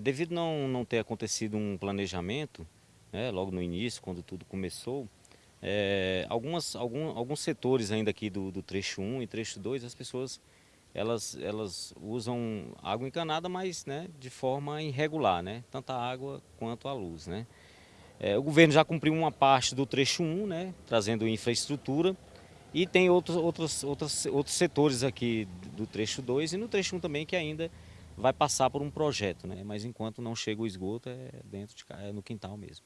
Devido não, não ter acontecido um planejamento, né, logo no início, quando tudo começou, é, algumas, algum, alguns setores ainda aqui do, do trecho 1 e trecho 2, as pessoas elas, elas usam água encanada, mas né, de forma irregular, né, tanto a água quanto a luz. Né. É, o governo já cumpriu uma parte do trecho 1, né, trazendo infraestrutura, e tem outros, outros, outros, outros setores aqui do trecho 2 e no trecho 1 também que ainda vai passar por um projeto, né? mas enquanto não chega o esgoto é dentro de é no quintal mesmo.